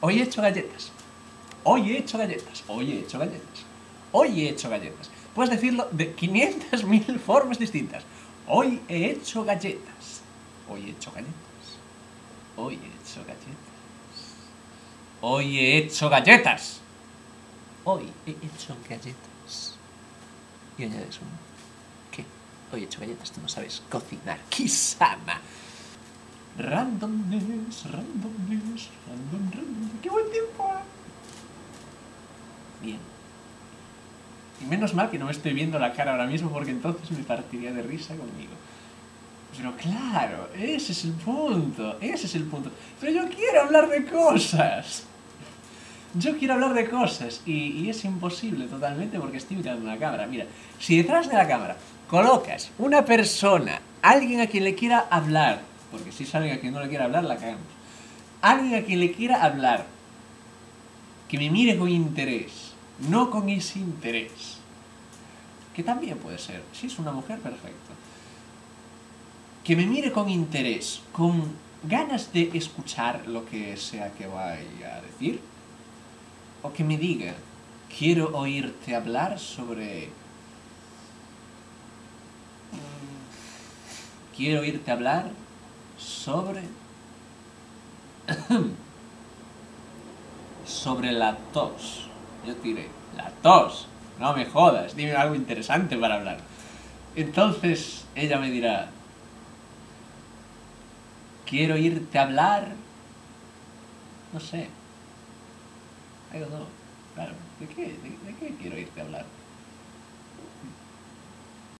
Hoy he hecho galletas. Hoy he hecho galletas. Hoy he hecho galletas. Hoy he hecho galletas. Puedes decirlo de 500.000 formas distintas. Hoy he hecho galletas. Hoy he hecho galletas. Hoy he hecho galletas. Hoy he hecho galletas. Hoy he hecho galletas. Y añades un... ¿Qué? Hoy he hecho galletas, tú no sabes cocinar. ¡Kisama! Randomness, randomness, random, random. ¡Qué buen tiempo! Bien. Y menos mal que no me estoy viendo la cara ahora mismo porque entonces me partiría de risa conmigo. Pero claro, ese es el punto, ese es el punto. Pero yo quiero hablar de cosas. Yo quiero hablar de cosas y, y es imposible totalmente porque estoy mirando una cámara. Mira, si detrás de la cámara colocas una persona, alguien a quien le quiera hablar, porque si es alguien a quien no le quiera hablar, la cagamos. Alguien a quien le quiera hablar, que me mire con interés, no con ese interés. Que también puede ser, si es una mujer, perfecto. Que me mire con interés, con ganas de escuchar lo que sea que vaya a decir. O que me diga, quiero oírte hablar sobre... mm, Quiero oírte hablar sobre... sobre la tos. Yo diré, la tos. No me jodas, dime algo interesante para hablar. Entonces ella me dirá, quiero oírte hablar... No sé. Don't know. Claro, ¿de qué, de, de qué quiero oírte hablar?